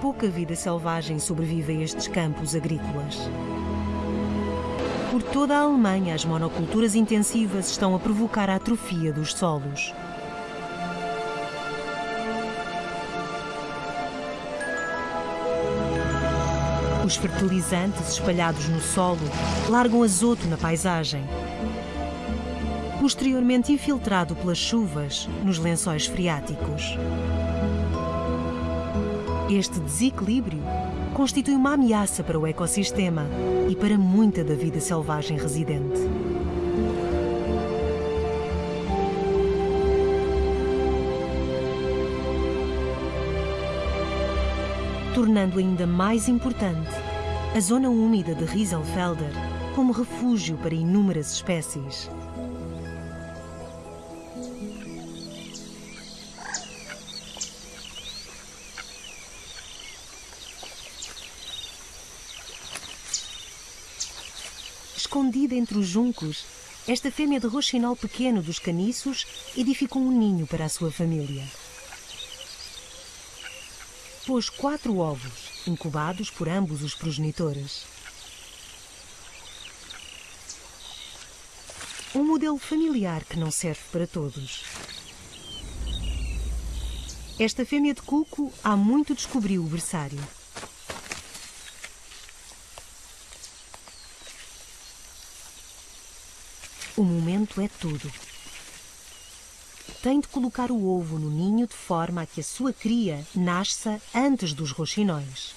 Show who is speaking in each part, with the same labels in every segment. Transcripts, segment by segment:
Speaker 1: pouca vida selvagem sobrevive a estes campos agrícolas. Por toda a Alemanha, as monoculturas intensivas estão a provocar a atrofia dos solos. Os fertilizantes espalhados no solo largam azoto na paisagem, posteriormente infiltrado pelas chuvas nos lençóis freáticos. Este desequilíbrio constitui uma ameaça para o ecossistema e para muita da vida selvagem residente. Tornando ainda mais importante a zona úmida de Rieselfelder como refúgio para inúmeras espécies. Entre os juncos, esta fêmea de roxinol pequeno dos caniços edificou um ninho para a sua família. Pôs quatro ovos, incubados por ambos os progenitores. Um modelo familiar que não serve para todos. Esta fêmea de cuco há muito descobriu o berçário. O momento é tudo. Tem de colocar o ovo no ninho de forma a que a sua cria nasça antes dos roxinóis.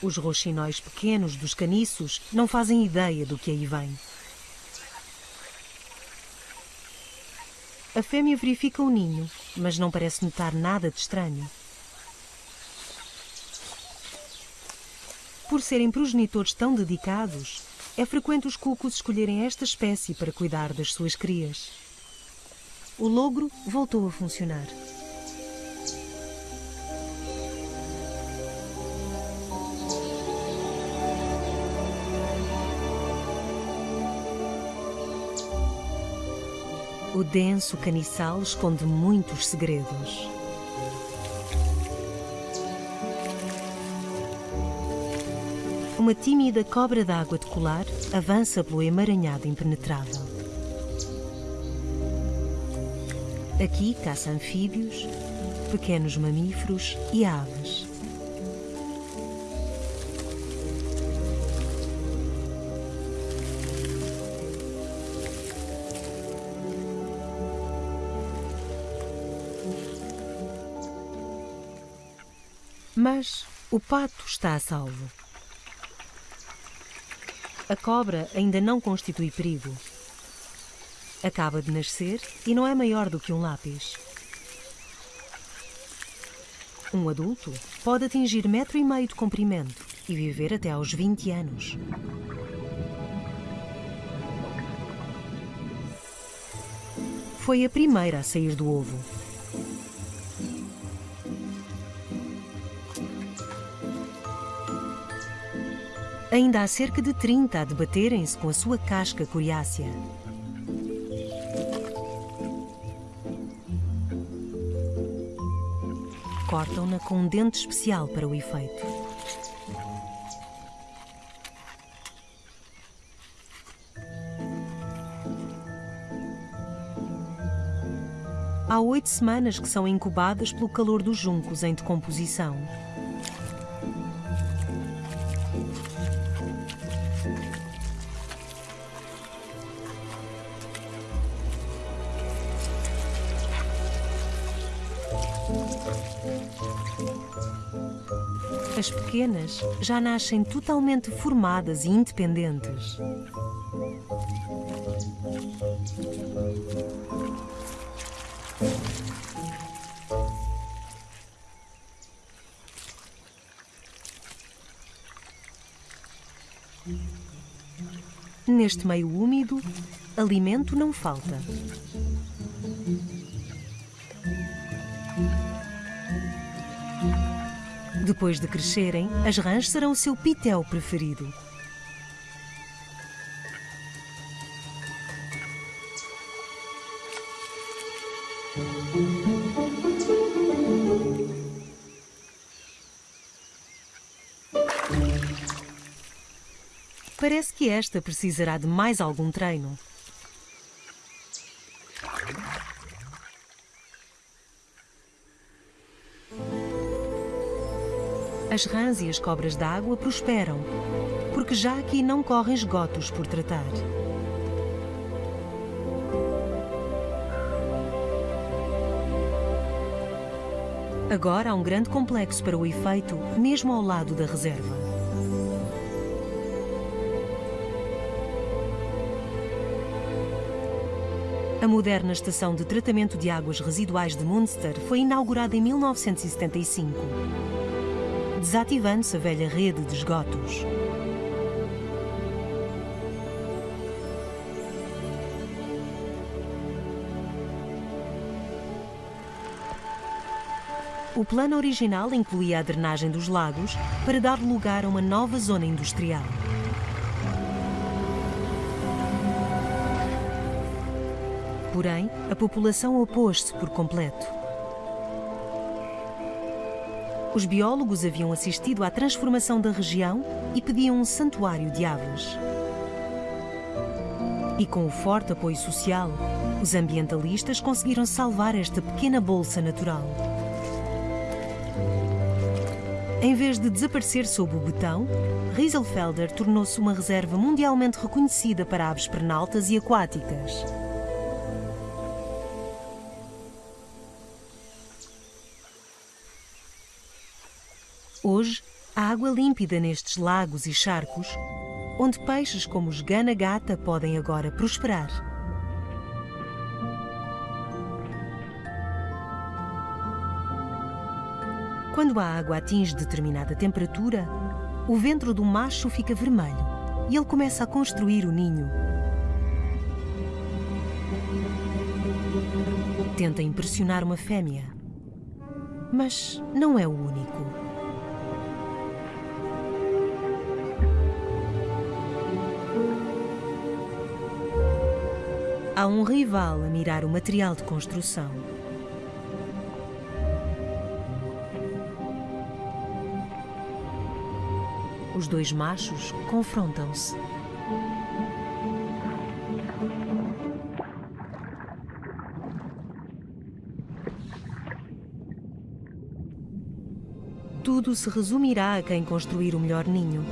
Speaker 1: Os roxinóis pequenos dos caniços não fazem ideia do que aí vem. A fêmea verifica o ninho, mas não parece notar nada de estranho. Por serem progenitores tão dedicados, é frequente os cucos escolherem esta espécie para cuidar das suas crias. O logro voltou a funcionar. O denso caniçal esconde muitos segredos. Uma tímida cobra d'água de colar avança pelo emaranhado impenetrável. Aqui caça anfíbios, pequenos mamíferos e aves. Mas o pato está a salvo. A cobra ainda não constitui perigo. Acaba de nascer e não é maior do que um lápis. Um adulto pode atingir metro e meio de comprimento e viver até aos 20 anos. Foi a primeira a sair do ovo. Ainda há cerca de 30 a debaterem-se com a sua casca coriácea. Cortam-na com um dente especial para o efeito. Há oito semanas que são incubadas pelo calor dos juncos em decomposição. As pequenas já nascem totalmente formadas e independentes. Neste meio úmido, alimento não falta. Depois de crescerem, as rãs serão o seu pitel preferido. Parece que esta precisará de mais algum treino. As rãs e as cobras d'água prosperam, porque já aqui não correm esgotos por tratar. Agora há um grande complexo para o efeito, mesmo ao lado da reserva. A moderna estação de tratamento de águas residuais de Munster foi inaugurada em 1975, desativando-se a velha rede de esgotos. O plano original incluía a drenagem dos lagos para dar lugar a uma nova zona industrial. Porém, a população opôs-se por completo. Os biólogos haviam assistido à transformação da região e pediam um santuário de aves. E com o forte apoio social, os ambientalistas conseguiram salvar esta pequena bolsa natural. Em vez de desaparecer sob o betão, Rieselfelder tornou-se uma reserva mundialmente reconhecida para aves pernaltas e aquáticas. Hoje, há água límpida nestes lagos e charcos, onde peixes como os gana-gata podem agora prosperar. Quando a água atinge determinada temperatura, o ventre do macho fica vermelho e ele começa a construir o ninho. Tenta impressionar uma fêmea, mas não é o único. Há um rival a mirar o material de construção. Os dois machos confrontam-se. Tudo se resumirá a quem construir o melhor ninho.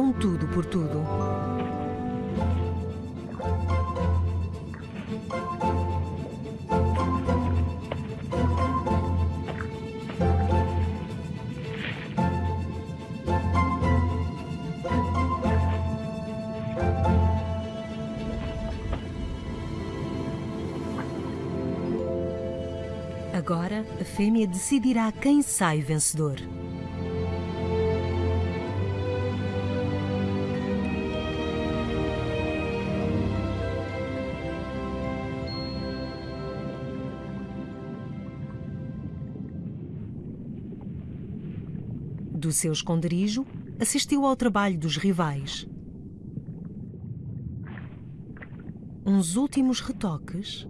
Speaker 1: Dão tudo por tudo. Agora, a fêmea decidirá quem sai vencedor. Do seu esconderijo, assistiu ao trabalho dos rivais. Uns últimos retoques.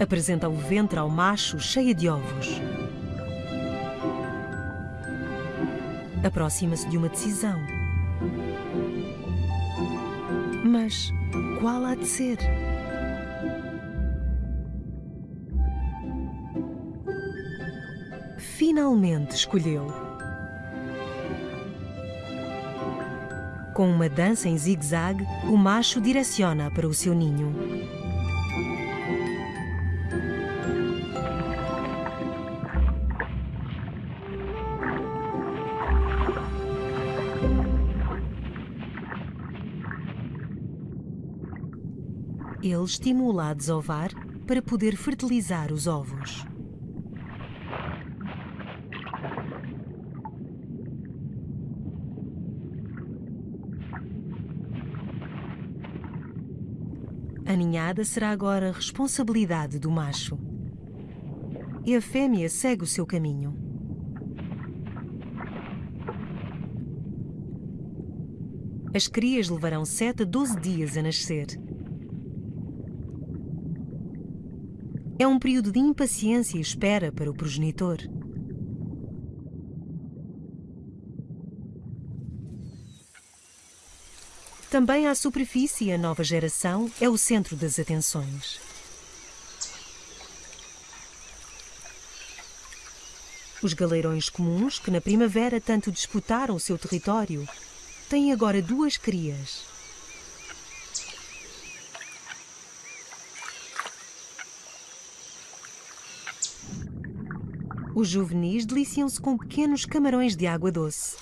Speaker 1: Apresenta o ventre ao macho cheia de ovos. Aproxima-se de uma decisão. Mas qual há de ser? Finalmente escolheu. Com uma dança em zigue-zague, o macho direciona para o seu ninho. Ele estimula a desovar para poder fertilizar os ovos. A ninhada será agora responsabilidade do macho. E a fêmea segue o seu caminho. As crias levarão 7 a 12 dias a nascer. É um período de impaciência e espera para o progenitor. Também à superfície, a nova geração é o centro das atenções. Os galeirões comuns, que na primavera tanto disputaram o seu território, têm agora duas crias. Os juvenis deliciam-se com pequenos camarões de água doce.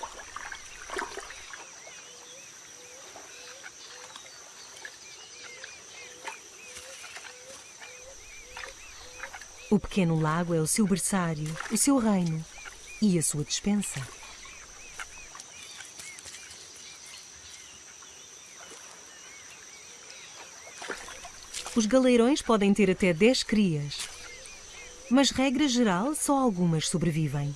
Speaker 1: O pequeno lago é o seu berçário, o seu reino e a sua despensa. Os galeirões podem ter até 10 crias, mas, regra geral, só algumas sobrevivem.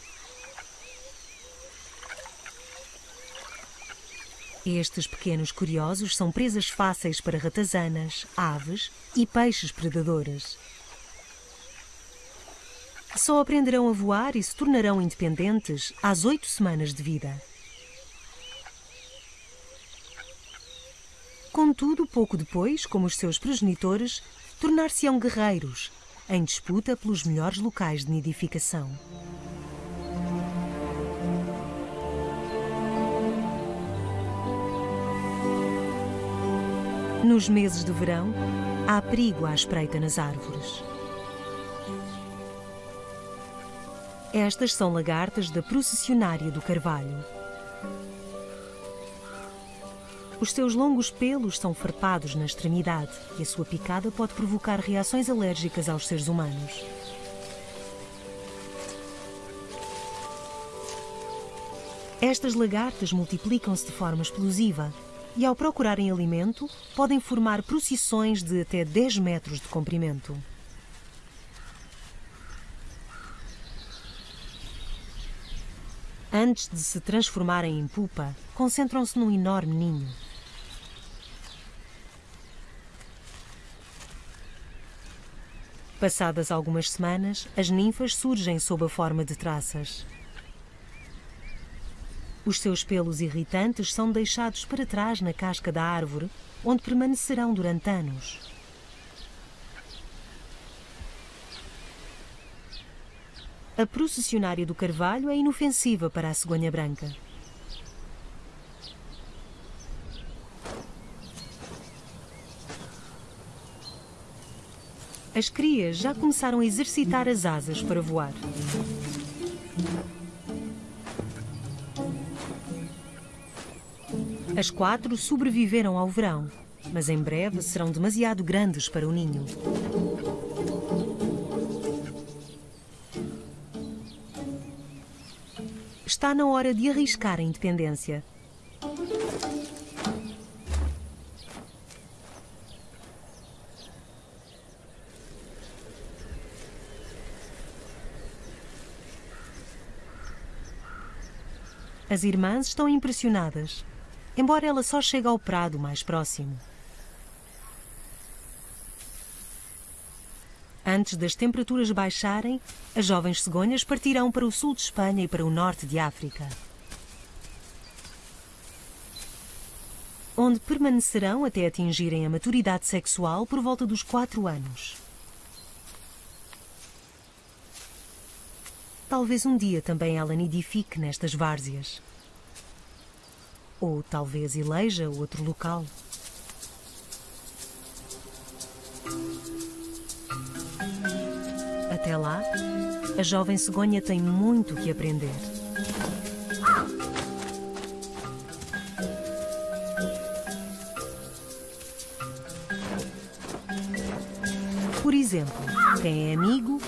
Speaker 1: Estes pequenos curiosos são presas fáceis para ratazanas, aves e peixes predadores. Só aprenderão a voar e se tornarão independentes às oito semanas de vida. Contudo, pouco depois, como os seus progenitores, tornar-se-ão guerreiros, em disputa pelos melhores locais de nidificação. Nos meses de verão, há perigo à espreita nas árvores. Estas são lagartas da processionária do carvalho. Os seus longos pelos são farpados na extremidade e a sua picada pode provocar reações alérgicas aos seres humanos. Estas lagartas multiplicam-se de forma explosiva e, ao procurarem alimento, podem formar procissões de até 10 metros de comprimento. Antes de se transformarem em pupa, concentram-se num enorme ninho. Passadas algumas semanas, as ninfas surgem sob a forma de traças. Os seus pelos irritantes são deixados para trás na casca da árvore, onde permanecerão durante anos. A processionária do carvalho é inofensiva para a cegonha branca. As crias já começaram a exercitar as asas para voar. As quatro sobreviveram ao verão, mas em breve serão demasiado grandes para o ninho. Está na hora de arriscar a independência. As irmãs estão impressionadas, embora ela só chegue ao prado mais próximo. Antes das temperaturas baixarem, as jovens cegonhas partirão para o sul de Espanha e para o norte de África. Onde permanecerão até atingirem a maturidade sexual por volta dos 4 anos. Talvez um dia também ela nidifique nestas várzeas. Ou talvez eleja outro local. Até lá, a jovem cegonha tem muito que aprender. Por exemplo, quem é amigo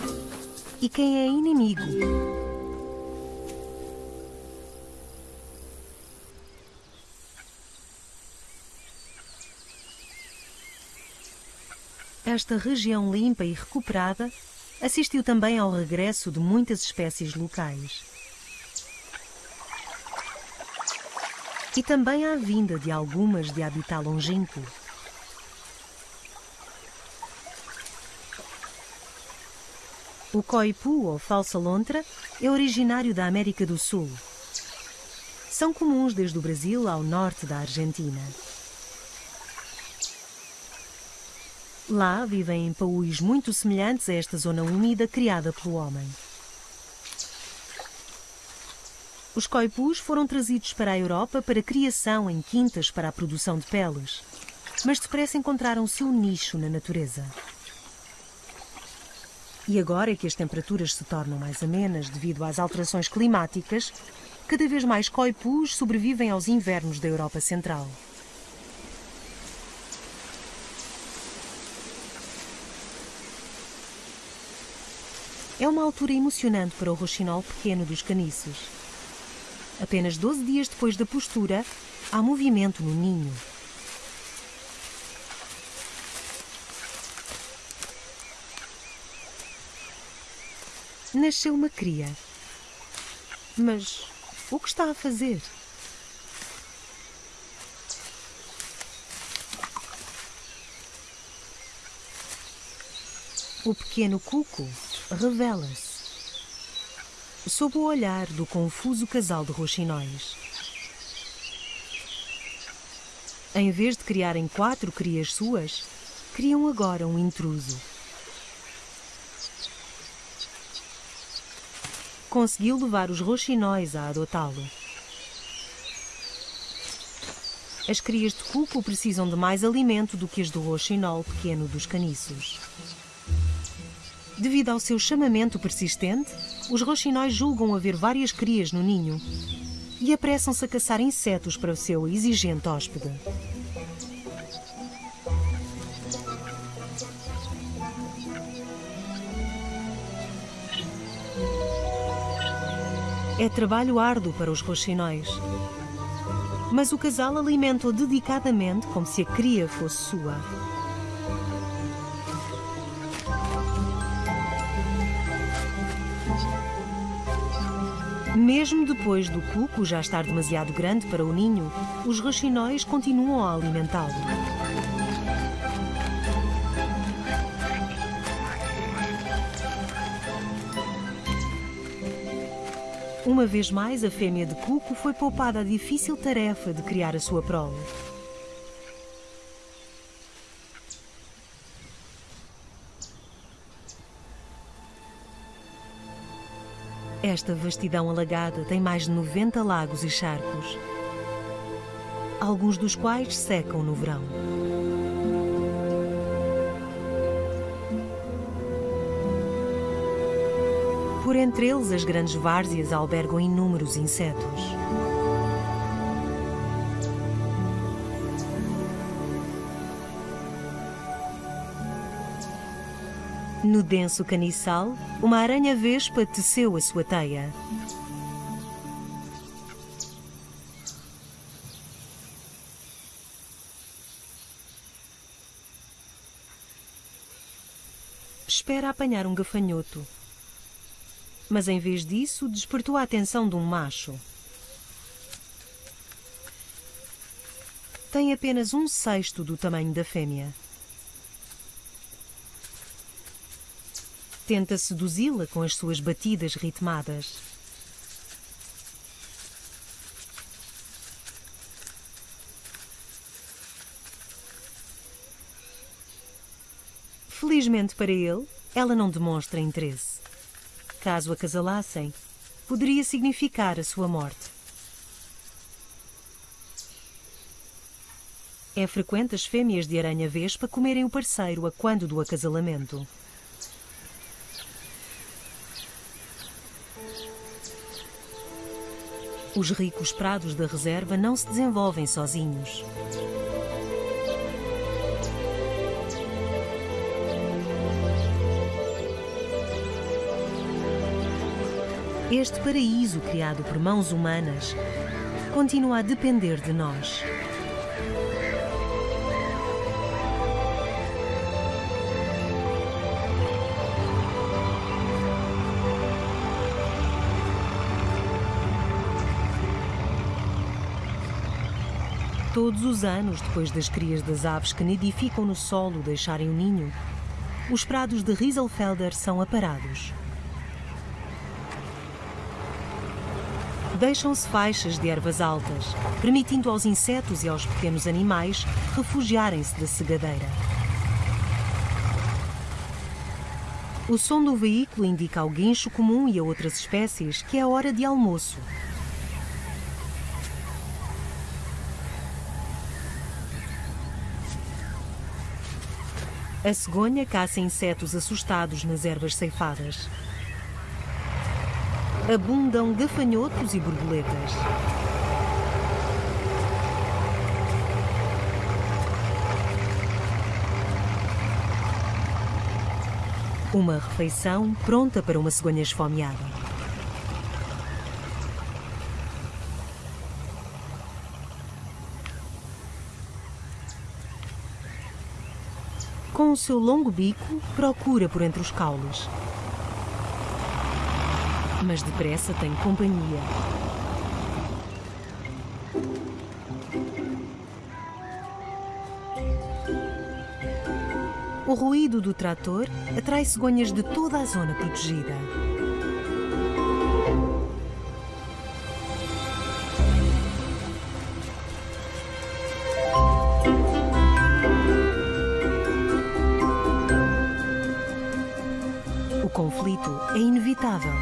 Speaker 1: e quem é inimigo. Esta região limpa e recuperada assistiu também ao regresso de muitas espécies locais. E também à vinda de algumas de habitat longínquo. O coipu, ou falsa lontra, é originário da América do Sul. São comuns desde o Brasil ao norte da Argentina. Lá vivem em paús muito semelhantes a esta zona úmida criada pelo homem. Os coipus foram trazidos para a Europa para criação em quintas para a produção de peles, mas depressa encontraram seu nicho na natureza. E agora que as temperaturas se tornam mais amenas devido às alterações climáticas, cada vez mais coipus sobrevivem aos invernos da Europa Central. É uma altura emocionante para o roxinol pequeno dos caniços. Apenas 12 dias depois da postura, há movimento no ninho. Nasceu uma cria. Mas o que está a fazer? O pequeno cuco revela-se sob o olhar do confuso casal de roxinóis. Em vez de criarem quatro crias suas, criam agora um intruso. Conseguiu levar os roxinóis a adotá-lo. As crias de cuco precisam de mais alimento do que as do roxinol pequeno dos caniços. Devido ao seu chamamento persistente, os roxinóis julgam haver várias crias no ninho e apressam-se a caçar insetos para o seu exigente hóspede. É trabalho árduo para os roxinóis. Mas o casal alimenta-o dedicadamente como se a cria fosse sua. Mesmo depois do cuco já estar demasiado grande para o ninho, os roxinóis continuam a alimentá-lo. Uma vez mais, a fêmea de cuco foi poupada a difícil tarefa de criar a sua prole. Esta vastidão alagada tem mais de 90 lagos e charcos, alguns dos quais secam no verão. Por entre eles, as grandes várzeas albergam inúmeros insetos. No denso caniçal, uma aranha-vespa teceu a sua teia. Espera apanhar um gafanhoto. Mas em vez disso, despertou a atenção de um macho. Tem apenas um sexto do tamanho da fêmea. Tenta seduzi-la com as suas batidas ritmadas. Felizmente para ele, ela não demonstra interesse. Caso acasalassem, poderia significar a sua morte. É frequente as fêmeas de aranha-vespa comerem o parceiro a quando do acasalamento. Os ricos prados da reserva não se desenvolvem sozinhos. Este paraíso criado por mãos humanas continua a depender de nós. Todos os anos, depois das crias das aves que nidificam no solo deixarem o ninho, os prados de Rieselfelder são aparados. Deixam-se faixas de ervas altas, permitindo aos insetos e aos pequenos animais refugiarem-se da cegadeira. O som do veículo indica ao guincho comum e a outras espécies que é hora de almoço. A cegonha caça insetos assustados nas ervas ceifadas. Abundam gafanhotos e borboletas. Uma refeição pronta para uma cegonha esfomeada. Seu longo bico, procura por entre os caules. Mas depressa tem companhia. O ruído do trator atrai cegonhas de toda a zona protegida. Conflito é inevitável.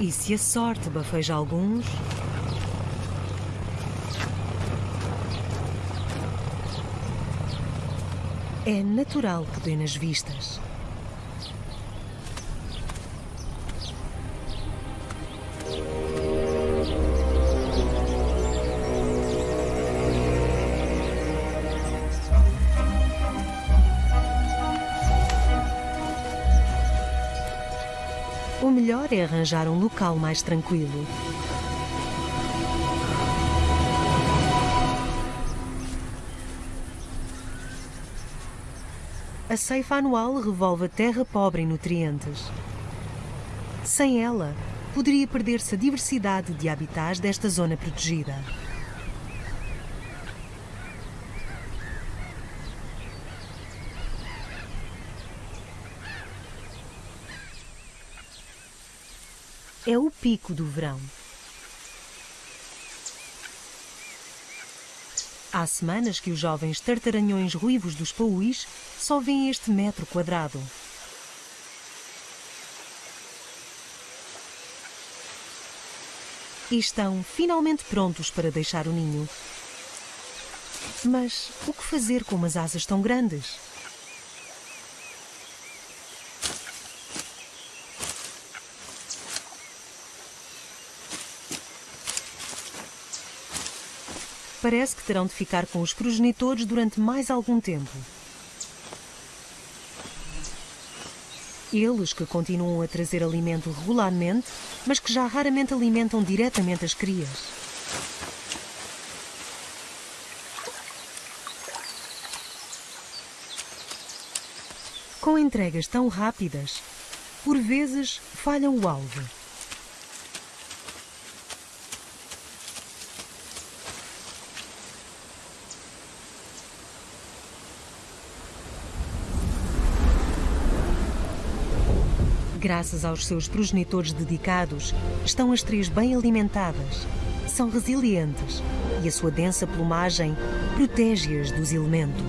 Speaker 1: E se a sorte bafeja alguns, é natural que dê nas vistas. O melhor é arranjar um local mais tranquilo. A ceifa anual revolve a terra pobre em nutrientes. Sem ela, poderia perder-se a diversidade de habitats desta zona protegida. É o pico do verão. Há semanas que os jovens tartaranhões ruivos dos paúis só veem este metro quadrado. E estão finalmente prontos para deixar o ninho. Mas o que fazer com umas asas tão grandes? Parece que terão de ficar com os progenitores durante mais algum tempo. Eles que continuam a trazer alimento regularmente, mas que já raramente alimentam diretamente as crias. Com entregas tão rápidas, por vezes falham o alvo. Graças aos seus progenitores dedicados, estão as três bem alimentadas, são resilientes e a sua densa plumagem protege-as dos elementos.